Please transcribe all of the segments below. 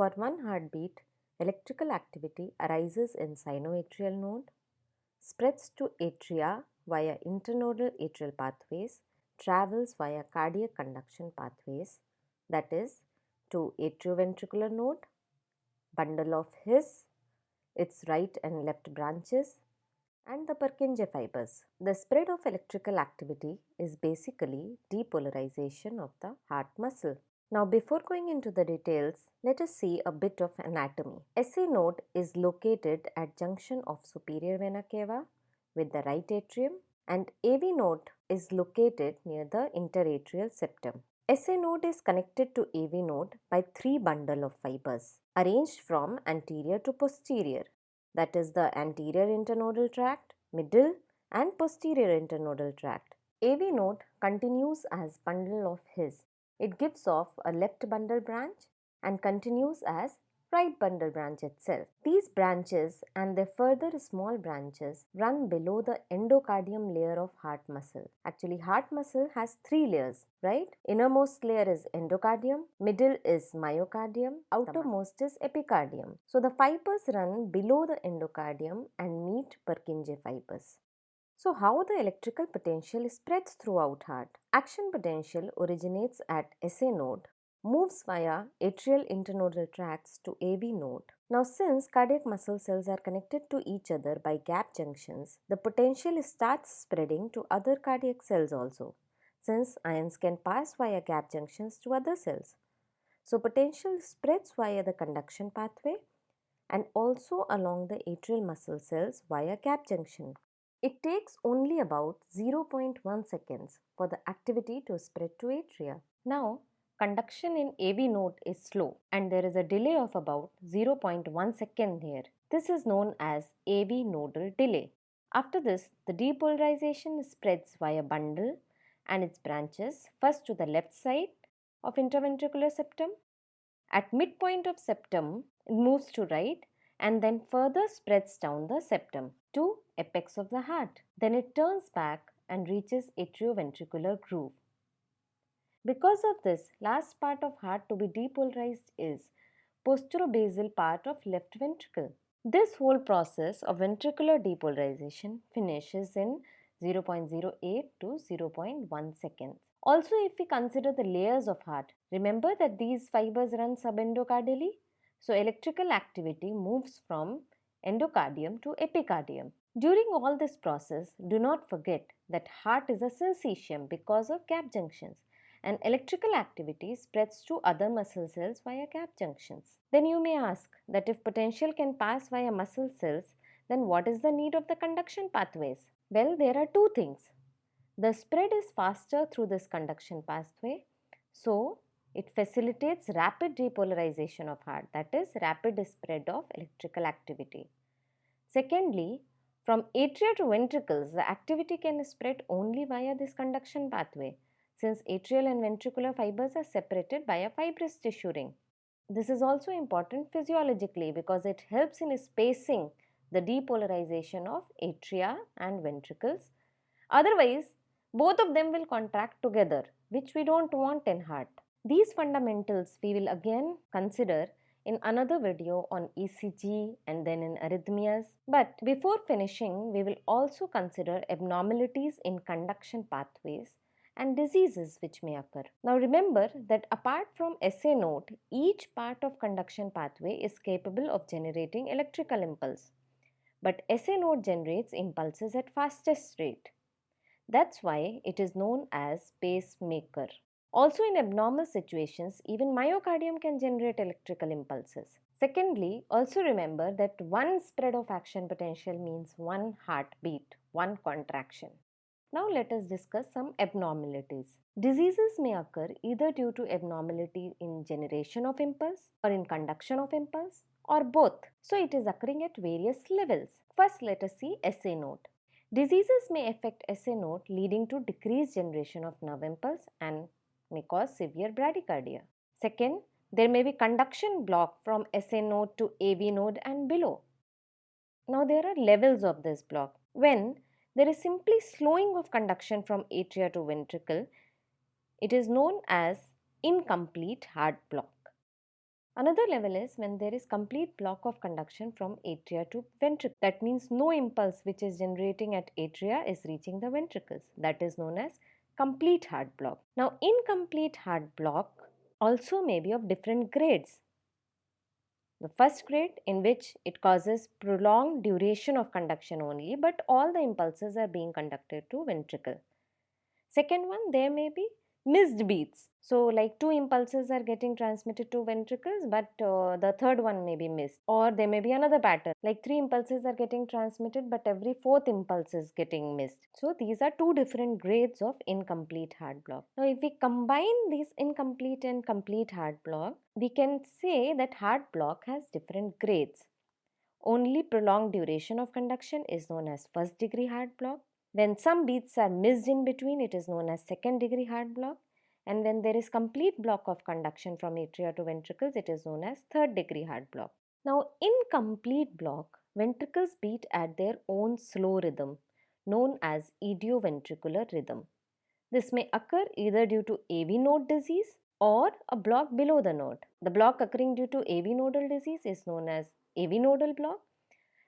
For one heartbeat, electrical activity arises in sinoatrial node, spreads to atria via internodal atrial pathways, travels via cardiac conduction pathways that is to atrioventricular node, bundle of His, its right and left branches and the Purkinje fibers. The spread of electrical activity is basically depolarization of the heart muscle. Now before going into the details, let us see a bit of anatomy. SA node is located at junction of superior vena cava with the right atrium and AV node is located near the interatrial septum. SA node is connected to AV node by three bundle of fibers arranged from anterior to posterior that is the anterior internodal tract, middle and posterior internodal tract. AV node continues as bundle of His it gives off a left bundle branch and continues as right bundle branch itself. These branches and their further small branches run below the endocardium layer of heart muscle. Actually heart muscle has three layers, right? Innermost layer is endocardium, middle is myocardium, outermost is epicardium. So the fibers run below the endocardium and meet Purkinje fibers. So how the electrical potential spreads throughout heart? Action potential originates at SA node, moves via atrial internodal tracts to AV node. Now since cardiac muscle cells are connected to each other by gap junctions, the potential starts spreading to other cardiac cells also, since ions can pass via gap junctions to other cells. So potential spreads via the conduction pathway and also along the atrial muscle cells via gap junction. It takes only about 0.1 seconds for the activity to spread to atria. Now, conduction in AV node is slow and there is a delay of about 0.1 second here. This is known as AV nodal delay. After this, the depolarization spreads via bundle and its branches first to the left side of interventricular septum. At midpoint of septum, it moves to right and then further spreads down the septum to apex of the heart. Then it turns back and reaches atrioventricular groove. Because of this, last part of heart to be depolarized is posterobasal part of left ventricle. This whole process of ventricular depolarization finishes in 0.08 to 0.1 seconds. Also, if we consider the layers of heart, remember that these fibers run subendocardially. So, electrical activity moves from endocardium to epicardium. During all this process, do not forget that heart is a syncytium because of gap junctions and electrical activity spreads to other muscle cells via gap junctions. Then you may ask that if potential can pass via muscle cells, then what is the need of the conduction pathways? Well, there are two things. The spread is faster through this conduction pathway, so it facilitates rapid depolarization of heart, that is rapid spread of electrical activity. Secondly, from atria to ventricles, the activity can spread only via this conduction pathway since atrial and ventricular fibers are separated by a fibrous tissue ring. This is also important physiologically because it helps in spacing the depolarization of atria and ventricles. Otherwise, both of them will contract together which we don't want in heart. These fundamentals we will again consider in another video on ECG and then in arrhythmias. But before finishing, we will also consider abnormalities in conduction pathways and diseases which may occur. Now remember that apart from SA node, each part of conduction pathway is capable of generating electrical impulse. But SA node generates impulses at fastest rate. That's why it is known as pacemaker. Also in abnormal situations, even myocardium can generate electrical impulses. Secondly, also remember that one spread of action potential means one heartbeat, one contraction. Now let us discuss some abnormalities. Diseases may occur either due to abnormality in generation of impulse or in conduction of impulse or both. So it is occurring at various levels. First let us see SA node. Diseases may affect SA node leading to decreased generation of nerve impulse and may cause severe bradycardia. Second, there may be conduction block from SA node to AV node and below. Now there are levels of this block. When there is simply slowing of conduction from atria to ventricle, it is known as incomplete heart block. Another level is when there is complete block of conduction from atria to ventricle. That means no impulse which is generating at atria is reaching the ventricles. That is known as complete heart block. Now incomplete heart block also may be of different grades. The first grade in which it causes prolonged duration of conduction only but all the impulses are being conducted to ventricle. Second one there may be missed beats. So like two impulses are getting transmitted to ventricles but uh, the third one may be missed or there may be another pattern like three impulses are getting transmitted but every fourth impulse is getting missed. So these are two different grades of incomplete heart block. Now if we combine these incomplete and complete heart block we can say that heart block has different grades. Only prolonged duration of conduction is known as first degree heart block when some beats are missed in between, it is known as second degree heart block. And when there is complete block of conduction from atria to ventricles, it is known as third degree heart block. Now, in complete block, ventricles beat at their own slow rhythm, known as idioventricular rhythm. This may occur either due to AV node disease or a block below the node. The block occurring due to AV nodal disease is known as AV nodal block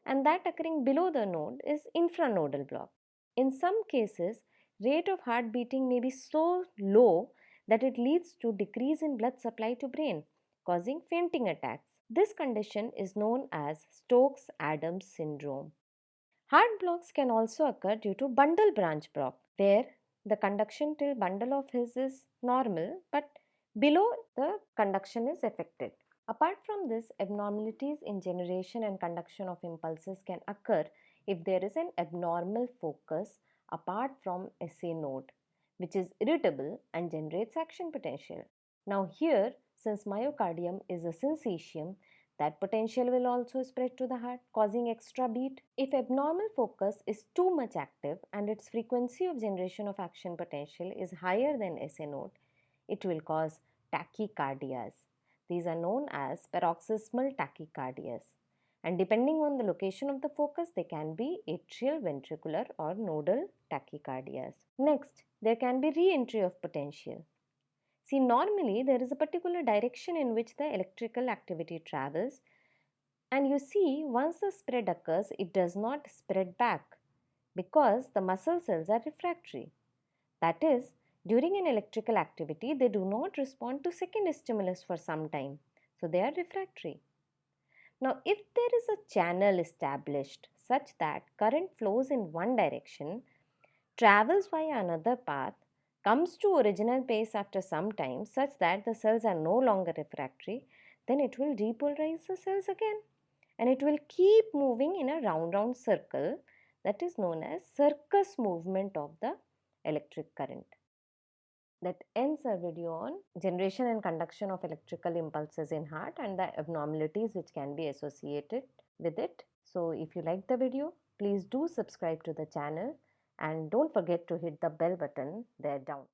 and that occurring below the node is infranodal block. In some cases, rate of heart beating may be so low that it leads to decrease in blood supply to brain, causing fainting attacks. This condition is known as Stokes-Adams syndrome. Heart blocks can also occur due to bundle branch block, where the conduction till bundle of His is normal, but below the conduction is affected. Apart from this, abnormalities in generation and conduction of impulses can occur if there is an abnormal focus apart from SA node which is irritable and generates action potential. Now here since myocardium is a syncytium that potential will also spread to the heart causing extra beat. If abnormal focus is too much active and its frequency of generation of action potential is higher than SA node, it will cause tachycardias. These are known as paroxysmal tachycardias and depending on the location of the focus they can be atrial, ventricular or nodal tachycardias. Next, there can be re-entry of potential. See normally there is a particular direction in which the electrical activity travels and you see once the spread occurs it does not spread back because the muscle cells are refractory. That is during an electrical activity they do not respond to second stimulus for some time so they are refractory. Now, if there is a channel established such that current flows in one direction, travels via another path, comes to original pace after some time such that the cells are no longer refractory, then it will repolarize the cells again. And it will keep moving in a round round circle that is known as circus movement of the electric current that ends our video on generation and conduction of electrical impulses in heart and the abnormalities which can be associated with it. So if you like the video, please do subscribe to the channel and don't forget to hit the bell button there down.